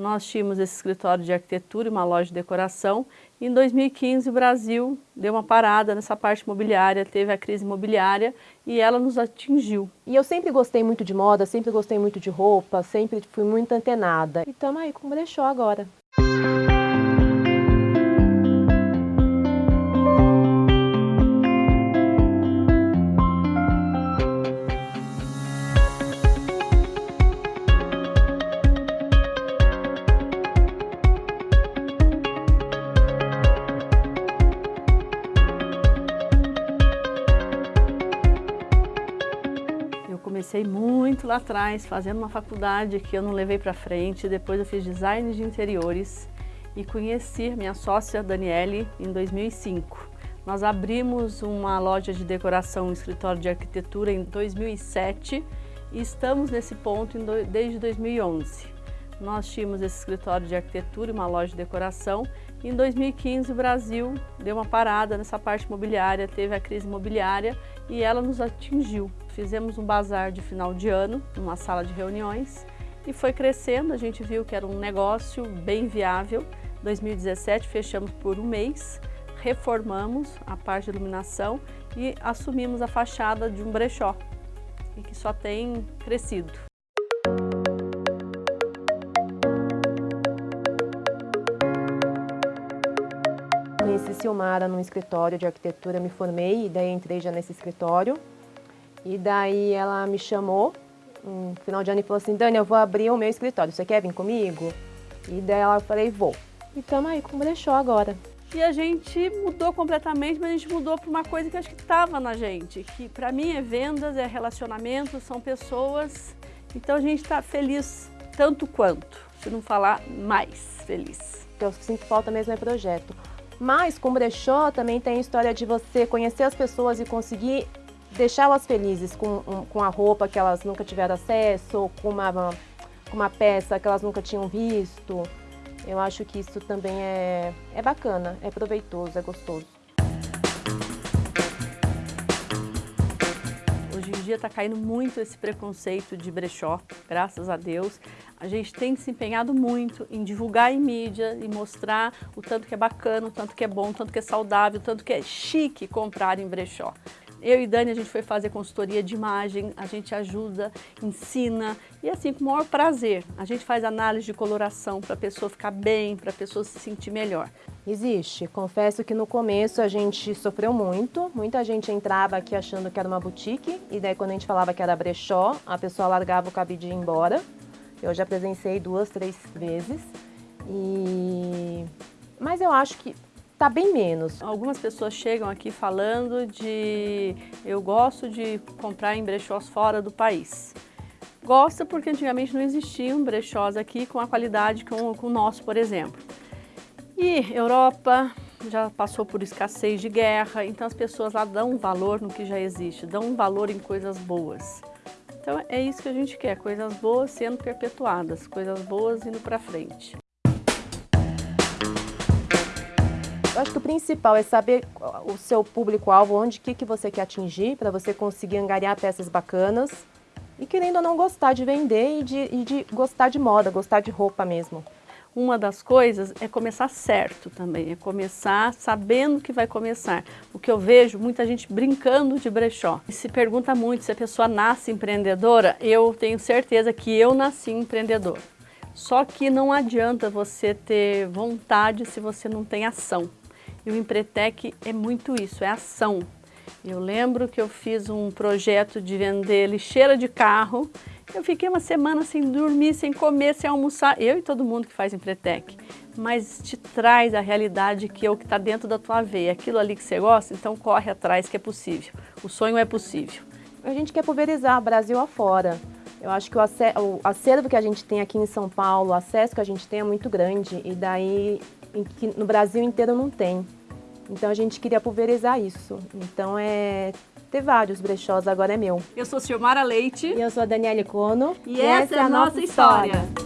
Nós tínhamos esse escritório de arquitetura e uma loja de decoração. Em 2015 o Brasil deu uma parada nessa parte imobiliária, teve a crise imobiliária e ela nos atingiu. E eu sempre gostei muito de moda, sempre gostei muito de roupa, sempre fui muito antenada. E estamos aí com o brechó agora. Comecei muito lá atrás, fazendo uma faculdade que eu não levei para frente, depois eu fiz design de interiores e conheci minha sócia Daniele em 2005. Nós abrimos uma loja de decoração, um escritório de arquitetura em 2007 e estamos nesse ponto desde 2011. Nós tínhamos esse escritório de arquitetura e uma loja de decoração. Em 2015 o Brasil deu uma parada nessa parte imobiliária, teve a crise imobiliária e ela nos atingiu. Fizemos um bazar de final de ano, numa sala de reuniões, e foi crescendo, a gente viu que era um negócio bem viável. 2017 fechamos por um mês, reformamos a parte de iluminação e assumimos a fachada de um brechó, e que só tem crescido. Silmara num escritório de arquitetura, me formei e daí entrei já nesse escritório. E daí ela me chamou no final de ano e falou assim, Dani, eu vou abrir o meu escritório, você quer vir comigo? E daí ela falei, vou. E estamos aí com o brechó agora. E a gente mudou completamente, mas a gente mudou para uma coisa que acho que estava na gente, que para mim é vendas, é relacionamento, são pessoas. Então a gente está feliz tanto quanto, se não falar mais feliz. O que eu sinto falta mesmo é projeto. Mas com brechó também tem a história de você conhecer as pessoas e conseguir deixá-las felizes com, com a roupa que elas nunca tiveram acesso, com uma, com uma peça que elas nunca tinham visto. Eu acho que isso também é, é bacana, é proveitoso, é gostoso. Dia está caindo muito esse preconceito de brechó, graças a Deus. A gente tem se empenhado muito em divulgar em mídia e mostrar o tanto que é bacana, o tanto que é bom, o tanto que é saudável, o tanto que é chique comprar em brechó. Eu e Dani, a gente foi fazer consultoria de imagem, a gente ajuda, ensina e assim, com o maior prazer. A gente faz análise de coloração para a pessoa ficar bem, para a pessoa se sentir melhor. Existe. Confesso que no começo a gente sofreu muito. Muita gente entrava aqui achando que era uma boutique e daí quando a gente falava que era brechó, a pessoa largava o cabide e ia embora. Eu já presenciei duas, três vezes. E... Mas eu acho que está bem menos. Algumas pessoas chegam aqui falando de eu gosto de comprar em brechós fora do país. Gosta porque antigamente não existiam brechós aqui com a qualidade com, com o nosso, por exemplo. E Europa já passou por escassez de guerra, então as pessoas lá dão um valor no que já existe, dão um valor em coisas boas. Então é isso que a gente quer, coisas boas sendo perpetuadas, coisas boas indo para frente. Eu acho que o principal é saber o seu público-alvo, onde, que, que você quer atingir, para você conseguir angariar peças bacanas e querendo ou não gostar de vender e de, e de gostar de moda, gostar de roupa mesmo. Uma das coisas é começar certo também, é começar sabendo que vai começar. O que eu vejo, muita gente brincando de brechó. E se pergunta muito se a pessoa nasce empreendedora, eu tenho certeza que eu nasci empreendedor. Só que não adianta você ter vontade se você não tem ação. E o Empretec é muito isso, é ação. Eu lembro que eu fiz um projeto de vender lixeira de carro. Eu fiquei uma semana sem dormir, sem comer, sem almoçar. Eu e todo mundo que faz Empretec. Mas te traz a realidade que é o que está dentro da tua veia. Aquilo ali que você gosta, então corre atrás que é possível. O sonho é possível. A gente quer pulverizar Brasil afora. Eu acho que o acervo que a gente tem aqui em São Paulo, o acesso que a gente tem é muito grande. E daí no Brasil inteiro não tem. Então a gente queria pulverizar isso. Então é ter vários brechós, agora é meu. Eu sou Silmara Leite. E eu sou a Daniele Cono. E, e essa, essa, é a nossa história. história.